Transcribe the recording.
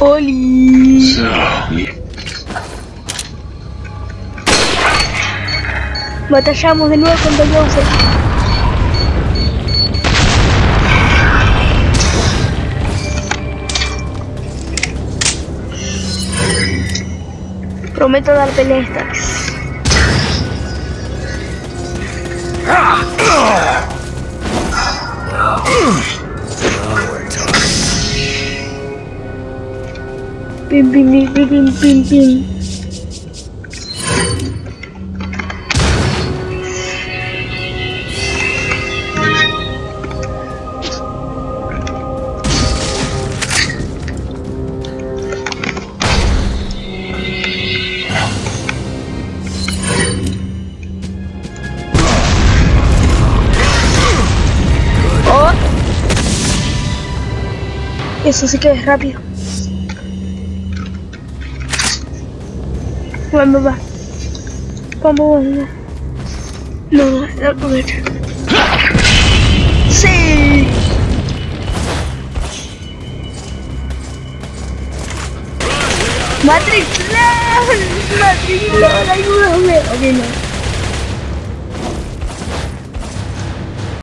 Oli. Batallamos de nuevo contra Bowser. Prometo dar pelea esta. Pim pim pim pim pim pim. Eso sí que es rápido. Vamos, va. Vamos, vamos. No, no, no, comer. Sí. Matrix, no. Matrix, no, ayúdame. Ok, no.